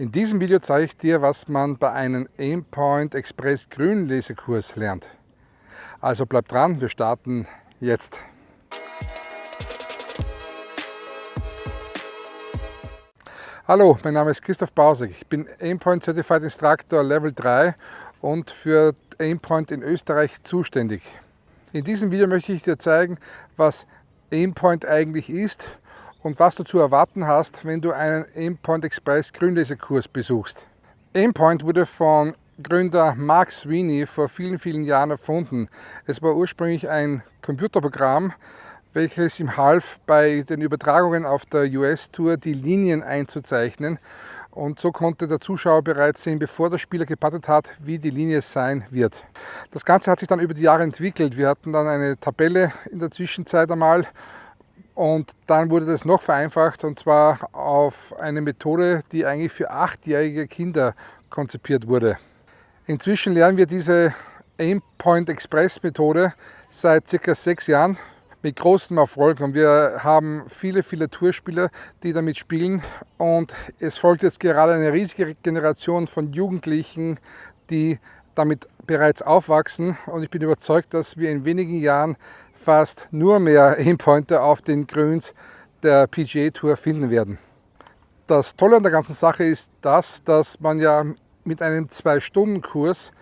In diesem Video zeige ich dir, was man bei einem Aimpoint Express Grünlesekurs lernt. Also bleib dran, wir starten jetzt. Hallo, mein Name ist Christoph Bausek. Ich bin Aimpoint Certified Instructor Level 3 und für Aimpoint in Österreich zuständig. In diesem Video möchte ich dir zeigen, was Aimpoint eigentlich ist und was du zu erwarten hast, wenn du einen Aimpoint Express Grünlesekurs besuchst. Aimpoint wurde von Gründer Mark Sweeney vor vielen, vielen Jahren erfunden. Es war ursprünglich ein Computerprogramm, welches ihm half, bei den Übertragungen auf der US-Tour die Linien einzuzeichnen. Und so konnte der Zuschauer bereits sehen, bevor der Spieler gepattet hat, wie die Linie sein wird. Das Ganze hat sich dann über die Jahre entwickelt. Wir hatten dann eine Tabelle in der Zwischenzeit einmal und dann wurde das noch vereinfacht und zwar auf eine Methode, die eigentlich für achtjährige Kinder konzipiert wurde. Inzwischen lernen wir diese Aimpoint Express Methode seit circa sechs Jahren mit großem Erfolg. Und wir haben viele, viele Tourspieler, die damit spielen. Und es folgt jetzt gerade eine riesige Generation von Jugendlichen, die damit bereits aufwachsen. Und ich bin überzeugt, dass wir in wenigen Jahren fast nur mehr Aimpointer auf den Grüns der PGA Tour finden werden. Das Tolle an der ganzen Sache ist das, dass man ja mit einem 2-Stunden-Kurs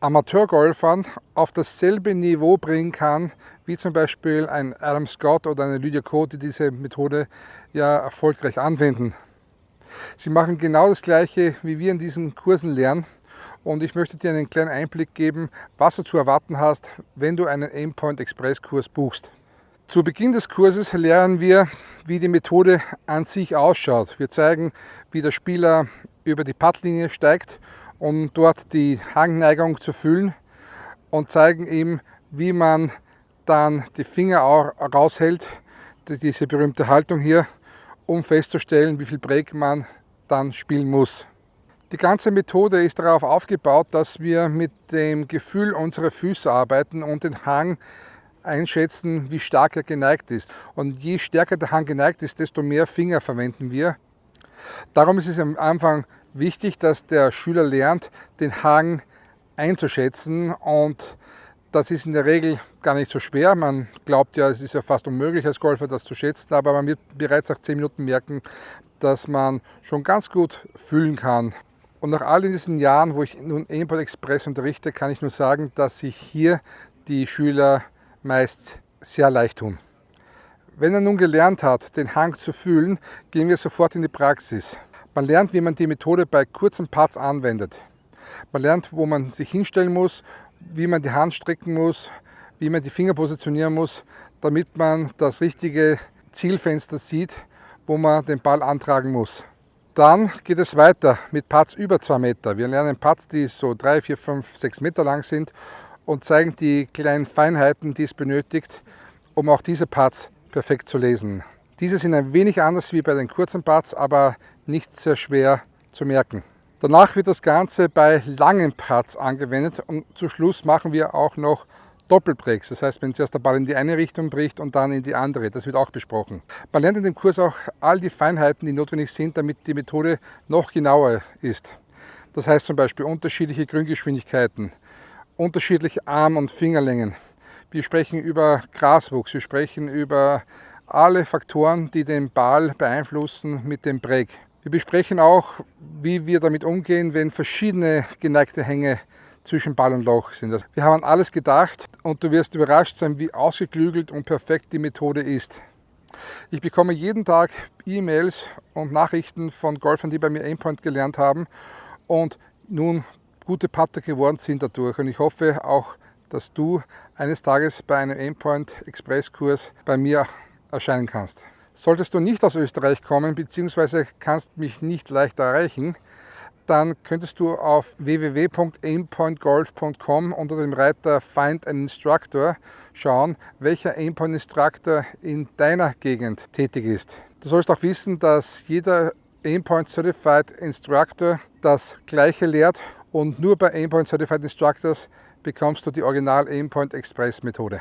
Amateurgolfern auf dasselbe Niveau bringen kann, wie zum Beispiel ein Adam Scott oder eine Lydia Ko, die diese Methode ja erfolgreich anwenden. Sie machen genau das Gleiche, wie wir in diesen Kursen lernen, und ich möchte dir einen kleinen Einblick geben, was du zu erwarten hast, wenn du einen Aimpoint Express Kurs buchst. Zu Beginn des Kurses lernen wir, wie die Methode an sich ausschaut. Wir zeigen, wie der Spieler über die Puttlinie steigt, um dort die Hangneigung zu fühlen und zeigen ihm, wie man dann die Finger auch raushält, diese berühmte Haltung hier, um festzustellen, wie viel Break man dann spielen muss. Die ganze Methode ist darauf aufgebaut, dass wir mit dem Gefühl unserer Füße arbeiten und den Hang einschätzen, wie stark er geneigt ist. Und je stärker der Hang geneigt ist, desto mehr Finger verwenden wir. Darum ist es am Anfang wichtig, dass der Schüler lernt, den Hang einzuschätzen und das ist in der Regel gar nicht so schwer. Man glaubt ja, es ist ja fast unmöglich als Golfer das zu schätzen, aber man wird bereits nach 10 Minuten merken, dass man schon ganz gut fühlen kann, und nach all diesen Jahren, wo ich nun Import Express unterrichte, kann ich nur sagen, dass sich hier die Schüler meist sehr leicht tun. Wenn er nun gelernt hat, den Hang zu fühlen, gehen wir sofort in die Praxis. Man lernt, wie man die Methode bei kurzen Parts anwendet. Man lernt, wo man sich hinstellen muss, wie man die Hand strecken muss, wie man die Finger positionieren muss, damit man das richtige Zielfenster sieht, wo man den Ball antragen muss. Dann geht es weiter mit Parts über 2 Meter. Wir lernen Parts, die so 3, 4, 5, 6 Meter lang sind und zeigen die kleinen Feinheiten, die es benötigt, um auch diese Parts perfekt zu lesen. Diese sind ein wenig anders wie bei den kurzen Parts, aber nicht sehr schwer zu merken. Danach wird das Ganze bei langen Parts angewendet und zu Schluss machen wir auch noch Doppelbreaks. Das heißt, wenn zuerst der Ball in die eine Richtung bricht und dann in die andere. Das wird auch besprochen. Man lernt in dem Kurs auch all die Feinheiten, die notwendig sind, damit die Methode noch genauer ist. Das heißt zum Beispiel unterschiedliche Grüngeschwindigkeiten, unterschiedliche Arm- und Fingerlängen. Wir sprechen über Graswuchs, wir sprechen über alle Faktoren, die den Ball beeinflussen mit dem Break. Wir besprechen auch, wie wir damit umgehen, wenn verschiedene geneigte Hänge zwischen Ball und Loch sind. Also wir haben an alles gedacht und du wirst überrascht sein, wie ausgeklügelt und perfekt die Methode ist. Ich bekomme jeden Tag E-Mails und Nachrichten von Golfern, die bei mir Aimpoint gelernt haben und nun gute Putter geworden sind dadurch. Und ich hoffe auch, dass du eines Tages bei einem Aimpoint Express Kurs bei mir erscheinen kannst. Solltest du nicht aus Österreich kommen bzw. kannst mich nicht leicht erreichen, dann könntest du auf www.aimpointgolf.com unter dem Reiter Find an Instructor schauen, welcher Aimpoint Instructor in deiner Gegend tätig ist. Du sollst auch wissen, dass jeder Aimpoint Certified Instructor das gleiche lehrt und nur bei Aimpoint Certified Instructors bekommst du die Original Aimpoint Express Methode.